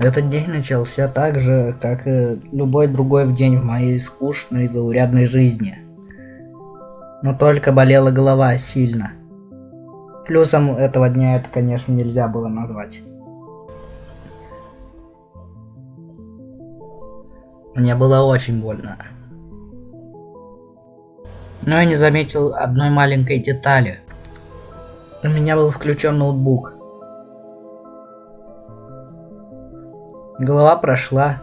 Этот день начался так же, как и любой другой день в моей скучной заурядной жизни. Но только болела голова сильно. Плюсом этого дня это, конечно, нельзя было назвать. Мне было очень больно. Но я не заметил одной маленькой детали. У меня был включен ноутбук. Голова прошла.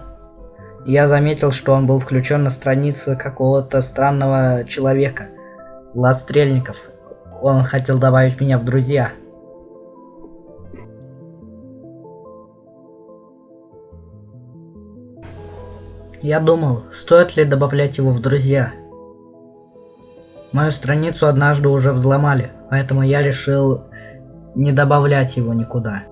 Я заметил, что он был включен на странице какого-то странного человека. Влад Стрельников. Он хотел добавить меня в друзья. Я думал, стоит ли добавлять его в друзья. Мою страницу однажды уже взломали, поэтому я решил не добавлять его никуда.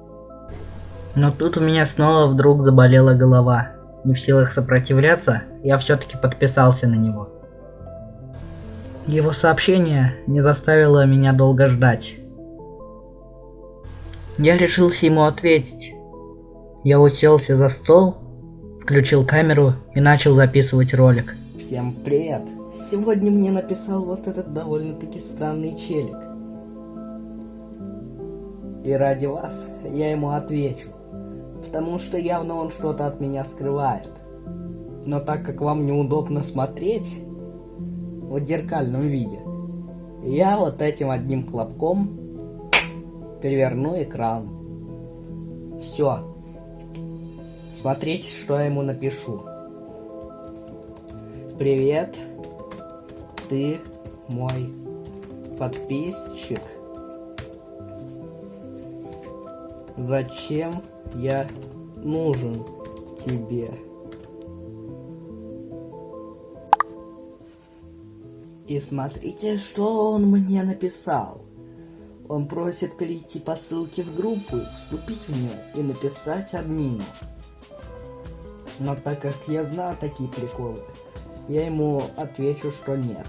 Но тут у меня снова вдруг заболела голова. Не в силах сопротивляться, я все-таки подписался на него. Его сообщение не заставило меня долго ждать. Я решился ему ответить. Я уселся за стол, включил камеру и начал записывать ролик. Всем привет! Сегодня мне написал вот этот довольно-таки странный челик. И ради вас я ему отвечу потому что явно он что-то от меня скрывает. Но так как вам неудобно смотреть в зеркальном виде, я вот этим одним хлопком переверну экран. Все. Смотрите, что я ему напишу. Привет, ты мой подписчик. Зачем я нужен тебе. И смотрите, что он мне написал. Он просит перейти по ссылке в группу, вступить в нее и написать админу. Но так как я знаю такие приколы, я ему отвечу, что нет.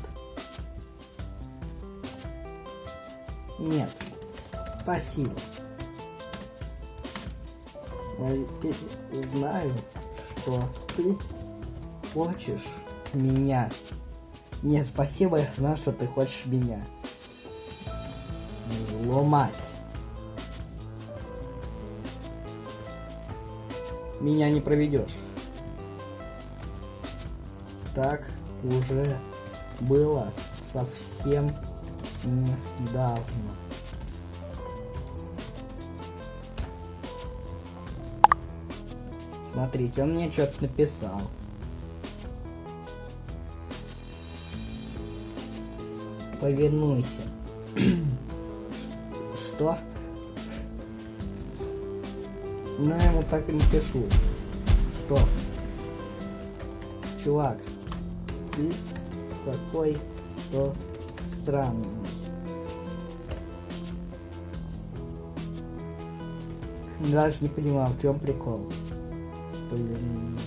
Нет. Спасибо. Я ведь знаю, что ты хочешь меня. Нет, спасибо, я знаю, что ты хочешь меня. Взломать. Меня не проведешь. Так уже было совсем недавно. Смотрите, он мне что-то написал. Повернуйся. Что? Ну, я ему так и напишу. Что? Чувак, ты какой-то странный. Даже не понимал, в чем прикол повернулся.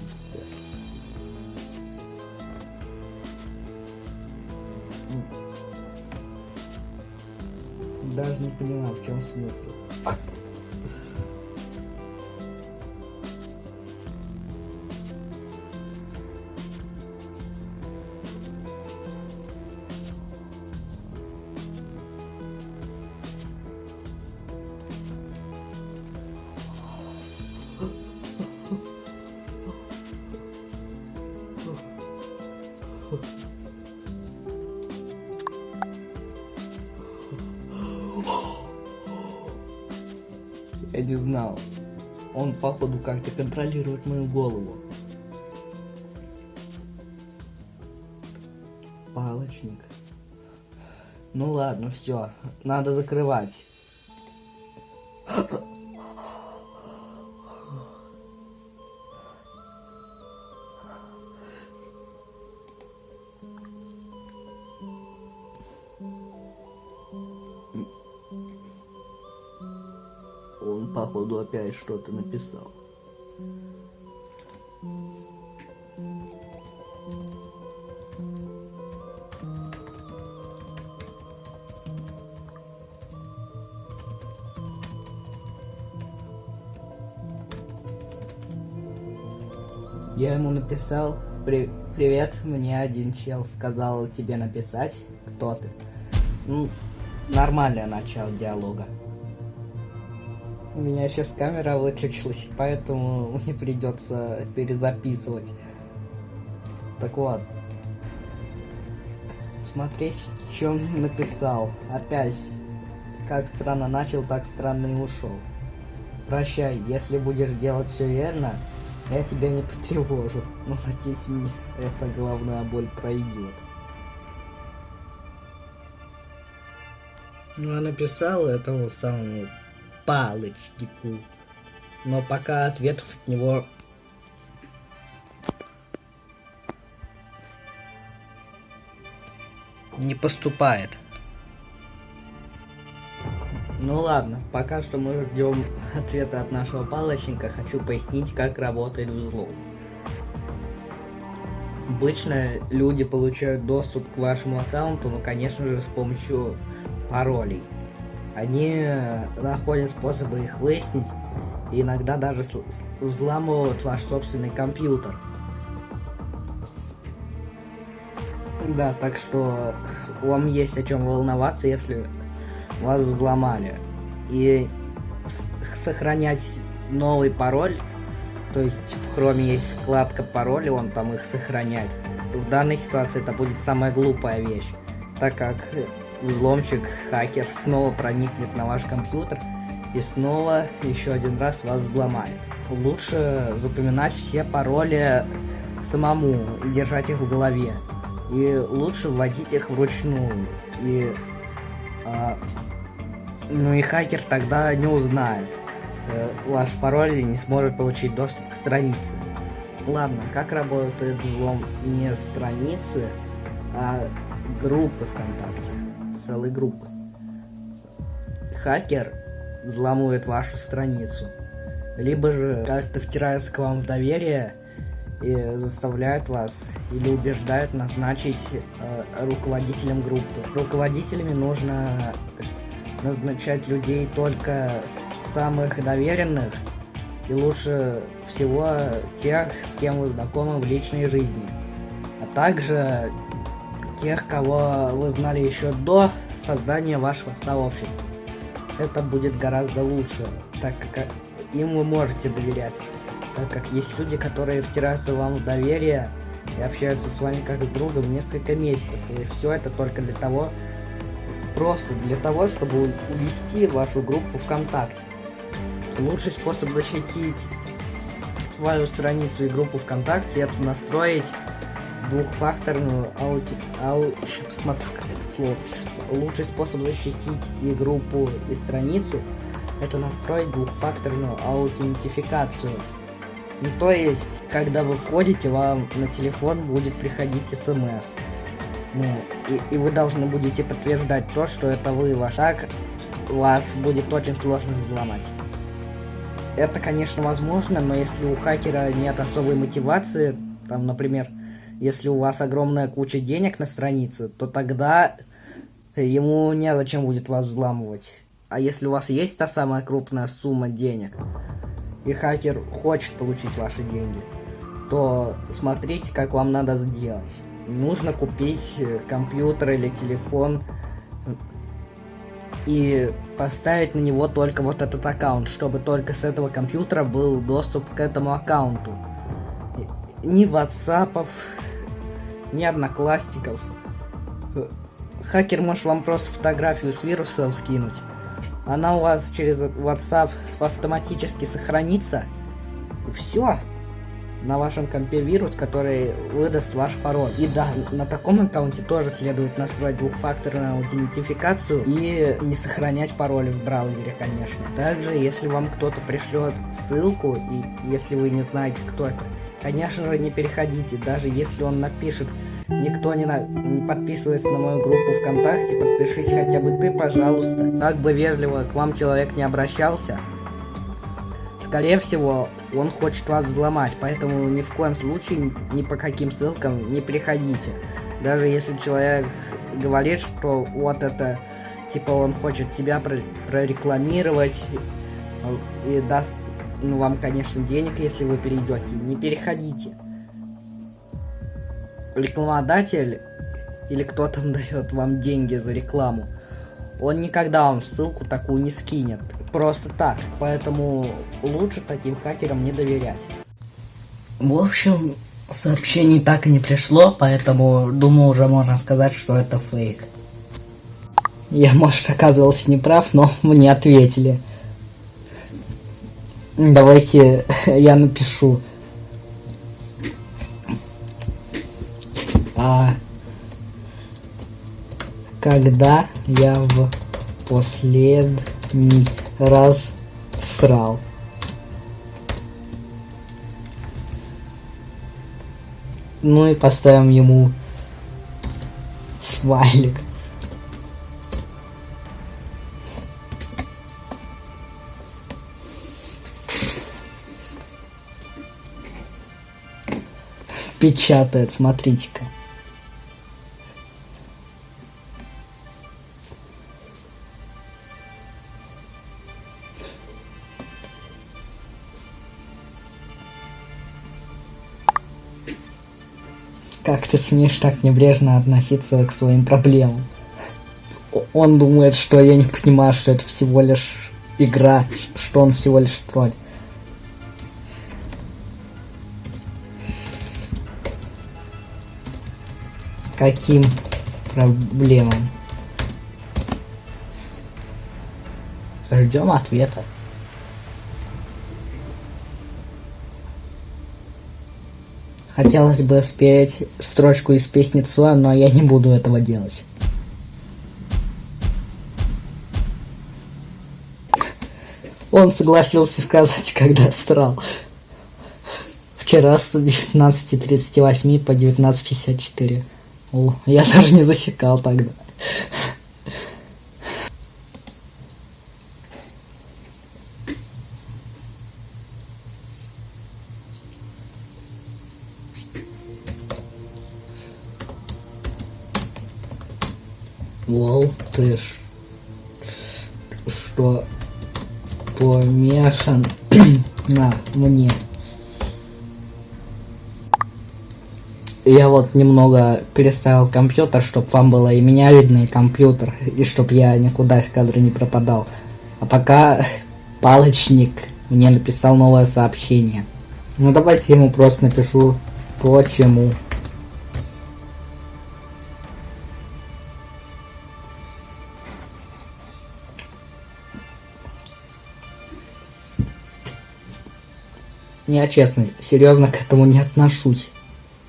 Даже не понимаю, в чем смысл. Не знал. Он, походу, как-то контролирует мою голову. Палочник. Ну ладно, все. Надо закрывать. Он, походу, опять что-то написал. Я ему написал, При привет, мне один чел сказал тебе написать, кто ты. Ну, нормальное начало диалога. У меня сейчас камера выключилась, поэтому мне придется перезаписывать. Так вот. Смотреть, что мне написал. Опять. Как странно начал, так странно и ушел. Прощай, если будешь делать все верно, я тебя не потревожу. Но надеюсь, мне эта головная боль пройдет. Ну, я написал этому самому палочнику. Но пока ответов от него не поступает. Ну ладно, пока что мы ждем ответа от нашего палочника. Хочу пояснить, как работает взлом. Обычно люди получают доступ к вашему аккаунту, но, конечно же, с помощью паролей. Они находят способы их выяснить, и иногда даже взламывают ваш собственный компьютер. Да, так что вам есть о чем волноваться, если вас взломали. И сохранять новый пароль, то есть в хроме есть вкладка пароли, он там их сохраняет. В данной ситуации это будет самая глупая вещь, так как взломщик, хакер снова проникнет на ваш компьютер и снова еще один раз вас взломает. Лучше запоминать все пароли самому и держать их в голове. И лучше вводить их вручную. И, а, ну и хакер тогда не узнает э, ваш пароль и не сможет получить доступ к странице. Ладно, как работает взлом не страницы, а группы ВКонтакте целой группы. Хакер взламывает вашу страницу, либо же как-то втирается к вам в доверие и заставляет вас или убеждает назначить э, руководителем группы. Руководителями нужно назначать людей только самых доверенных и лучше всего тех, с кем вы знакомы в личной жизни, а также тех, кого вы знали еще до создания вашего сообщества. Это будет гораздо лучше, так как им вы можете доверять. Так как есть люди, которые втираются вам в доверие и общаются с вами как с другом несколько месяцев. И все это только для того, просто для того, чтобы увести вашу группу ВКонтакте. Лучший способ защитить свою страницу и группу ВКонтакте это настроить двухфакторную аути... Ау... Посмотрю, как это слово пишется. Лучший способ защитить и группу, и страницу это настроить двухфакторную аутентификацию. Ну, то есть, когда вы входите, вам на телефон будет приходить смс. Ну, и, и вы должны будете подтверждать то, что это вы ваш. Так, вас будет очень сложно взломать. Это, конечно, возможно, но если у хакера нет особой мотивации, там, например, если у вас огромная куча денег на странице, то тогда ему незачем будет вас взламывать. А если у вас есть та самая крупная сумма денег, и хакер хочет получить ваши деньги, то смотрите, как вам надо сделать. Нужно купить э, компьютер или телефон и поставить на него только вот этот аккаунт, чтобы только с этого компьютера был доступ к этому аккаунту. Ни ватсапов, ни одноклассников. Хакер может вам просто фотографию с вирусом скинуть. Она у вас через WhatsApp автоматически сохранится. И все. На вашем компе вирус, который выдаст ваш пароль. И да, на таком аккаунте тоже следует настроить двухфакторную аутентификацию и не сохранять пароли в браузере, конечно. Также, если вам кто-то пришлет ссылку, и если вы не знаете, кто это, Конечно же, не переходите, даже если он напишет Никто не, на... не подписывается на мою группу ВКонтакте, подпишись хотя бы ты, пожалуйста. Как бы вежливо к вам человек не обращался, скорее всего, он хочет вас взломать, поэтому ни в коем случае, ни по каким ссылкам не переходите. Даже если человек говорит, что вот это, типа он хочет себя прорекламировать и даст ну, вам, конечно, денег, если вы перейдете. Не переходите. рекламодатель или кто там дает вам деньги за рекламу, он никогда вам ссылку такую не скинет. Просто так. Поэтому лучше таким хакерам не доверять. В общем, сообщений так и не пришло, поэтому думаю уже можно сказать, что это фейк. Я, может, оказывался неправ, но мне ответили. Давайте я напишу. А когда я в последний раз срал? Ну и поставим ему смайлик. Печатает, смотрите-ка. Как ты смеешь так небрежно относиться к своим проблемам? Он думает, что я не понимаю, что это всего лишь игра, что он всего лишь тролль. Каким проблемам? Ждем ответа. Хотелось бы спеть строчку из песни Цоя, но я не буду этого делать. Он согласился сказать, когда страл. Вчера с 19.38 по 19.54. О, я даже не засекал тогда. Вау, ты ж... Что помешан на мне. Я вот немного переставил компьютер, чтобы вам было и меня видно, и компьютер, и чтобы я никуда из кадра не пропадал. А пока палочник мне написал новое сообщение. Ну давайте ему просто напишу почему. Я честно, серьезно к этому не отношусь.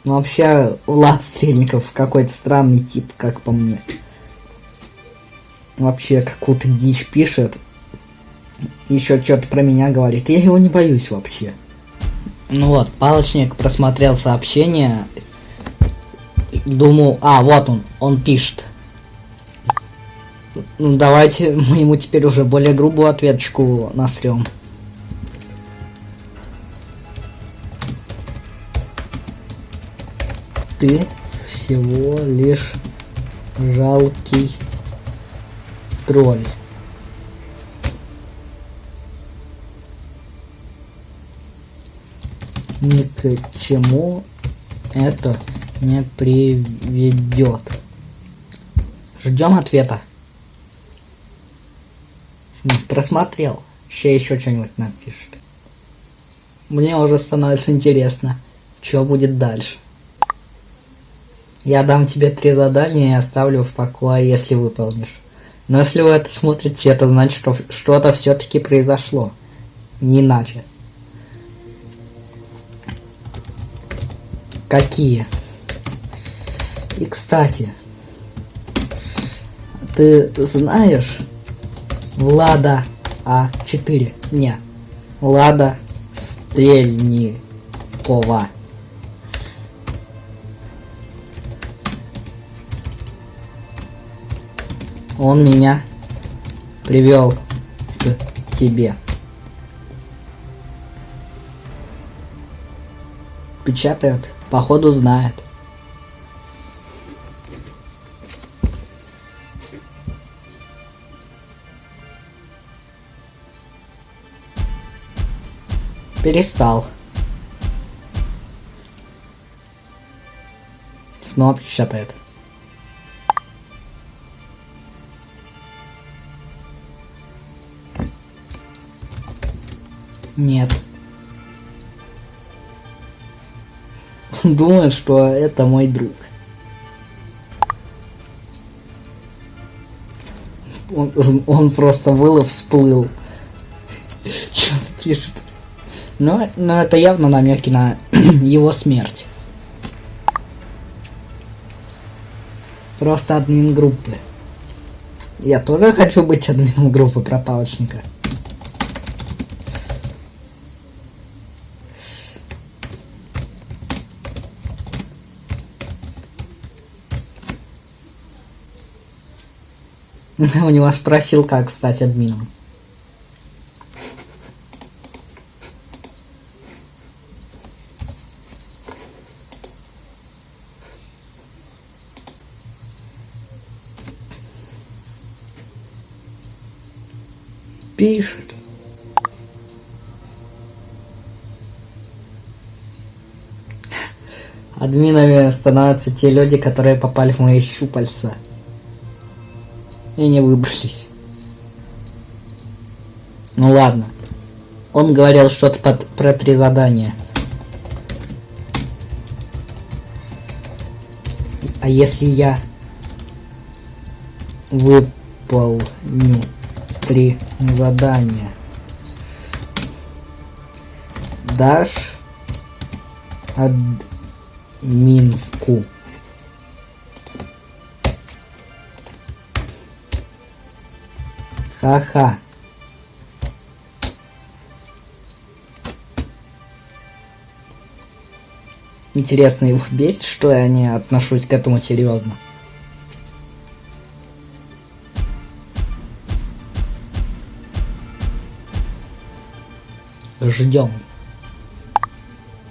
Ну вообще, Влад Стрельников какой-то странный тип, как по мне. Вообще, какую-то дичь пишет. Еще что-то про меня говорит. Я его не боюсь вообще. Ну вот, палочник просмотрел сообщение. Думаю, а, вот он, он пишет. Ну давайте мы ему теперь уже более грубую ответочку насрем. Ты всего лишь жалкий тролль. Ни к чему это не приведет. Ждем ответа. Просмотрел. Еще еще что-нибудь напишет. Мне уже становится интересно, что будет дальше. Я дам тебе три задания и оставлю в покое, если выполнишь. Но если вы это смотрите, это значит, что что-то все-таки произошло. Не иначе. Какие? И кстати, ты знаешь Влада А4? Не. Влада Стрельникова. Он меня привел к тебе. Печатает, походу знает. Перестал. Снова печатает. Нет. Он думает, что это мой друг. Он, он просто был и всплыл. Что-то пишет. Но, но это явно намеки на его смерть. Просто админ группы. Я тоже хочу быть админом группы про У него спросил, как стать админом. Пишет. Админами становятся те люди, которые попали в мои щупальца и не выбрались. Ну ладно. Он говорил что-то про три задания. А если я выполню три задания, дашь админку. Ха-ха. Интересно, его бесит, что я не отношусь к этому серьезно. Ждем.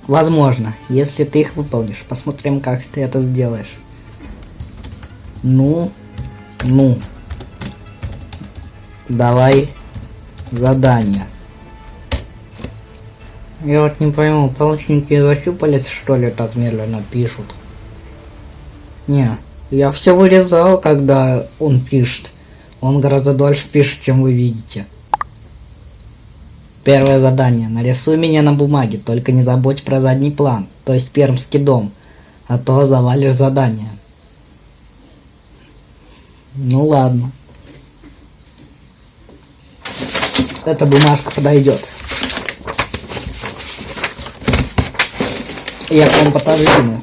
Возможно, если ты их выполнишь. Посмотрим, как ты это сделаешь. Ну, ну. Давай задание. Я вот не пойму, палочники защупалец что ли так медленно пишут? Не, я все вырезал, когда он пишет. Он гораздо дольше пишет, чем вы видите. Первое задание. Нарисуй меня на бумаге, только не забудь про задний план, то есть пермский дом, а то завалишь задание. Ну ладно. Эта бумажка подойдет. Я к вам подожду.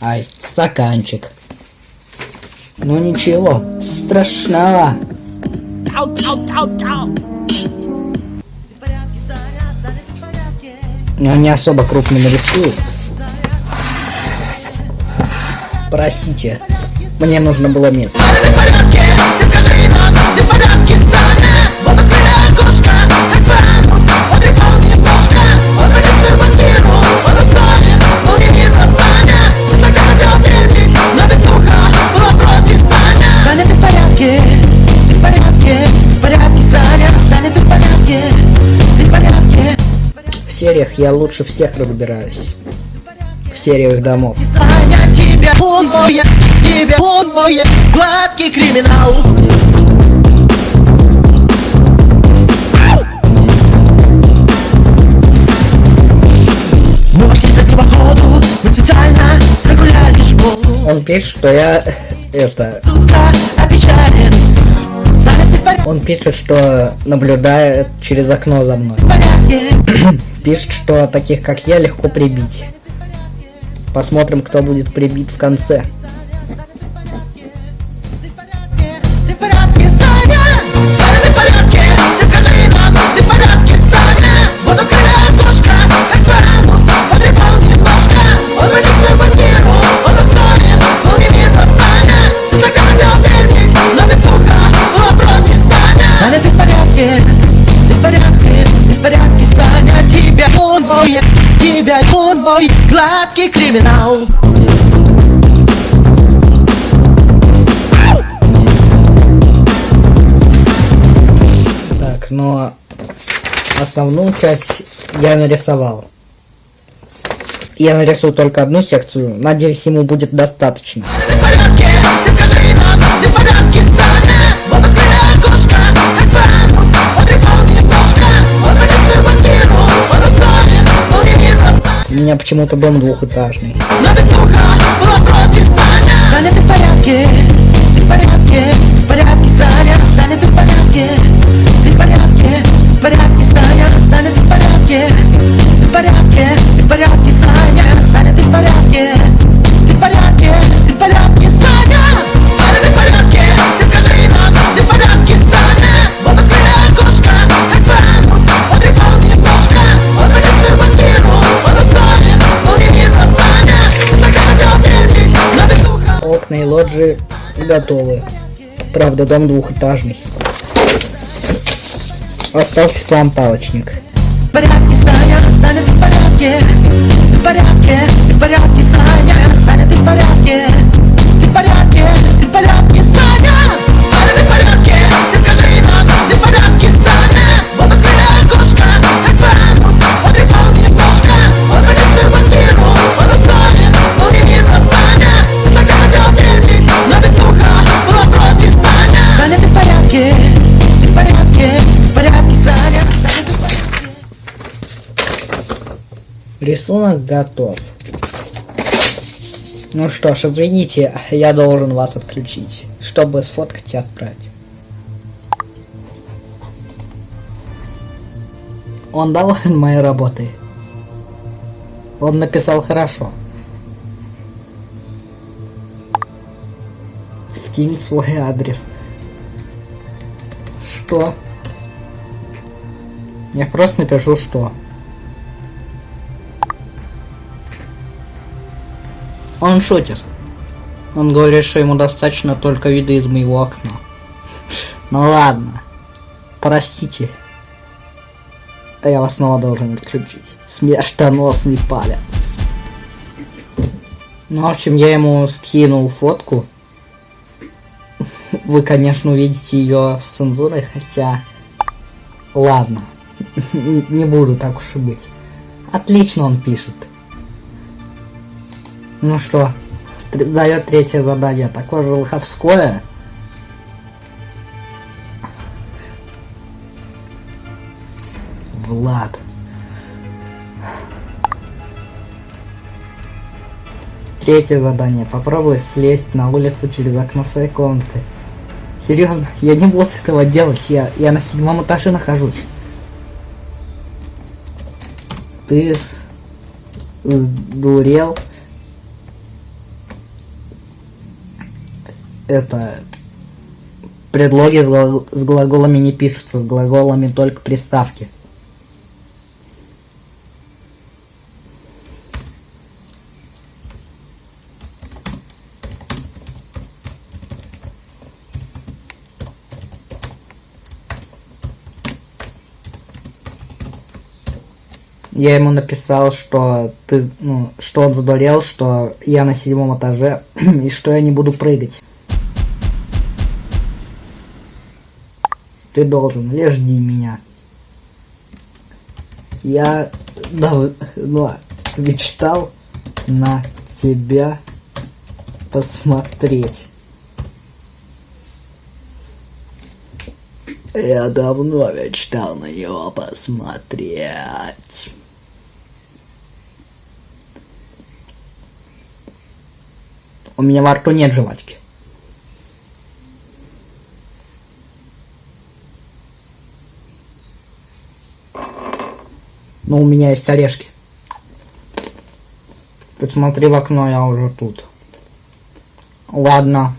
Ай, стаканчик. Ну ничего, страшного. Но не особо крупно нарисую. Простите, мне нужно было место. Сериях я лучше всех разбираюсь. В сериях домов. Саня, тебя он мой, тебя он мой, гладкий криминал. Мы пошли за походу, мы специально прогуляли школу. Он пишет, что я это. Он пишет, что наблюдает через окно за мной. Пишет, что таких как я легко прибить. Посмотрим, кто будет прибит в конце. Мой, тебя он мой, гладкий криминал. Так, но основную часть я нарисовал. Я нарисую только одну секцию, надеюсь, ему будет достаточно. Меня почему-то дом двухэтажный. Саня, ты в порядке? Ты в порядке? В порядке, Саня? Саня, ты в порядке? Ты в порядке? Готовы. Правда, дом двухэтажный. Остался сам палочник. Ты в порядке? Ты в порядке, Саня? Саня, ты в порядке? Ты скажи нам, ты в порядке, Рисунок готов. Ну что ж, извините, я должен вас отключить, чтобы сфоткать и отправить. Он доволен моей работой. Он написал хорошо. Скинь свой адрес. Что? Я просто напишу что. Он шутит. Он говорит, что ему достаточно только вида из моего окна. Ну ладно. Простите. А я вас снова должен отключить. Смертоносный палец. Ну, в общем, я ему скинул фотку. Вы, конечно, увидите ее с цензурой, хотя... Ладно. Не, буду так уж и быть. Отлично он пишет. Ну что, дает третье задание. Такое же лоховское. Влад. Третье задание. Попробуй слезть на улицу через окно своей комнаты. Серьезно, я не буду этого делать. Я, я на седьмом этаже нахожусь. Ты с... это предлоги с, гла- с глаголами не пишутся, с глаголами только приставки. Я ему написал, что ты, ну, что он задурел, что я на седьмом этаже и что я не буду прыгать. Ты должен, лишь жди меня. Я давно мечтал на тебя посмотреть. Я давно мечтал на него посмотреть. У меня во рту нет жвачки. Но у меня есть орешки. Посмотри в окно, я уже тут. Ладно.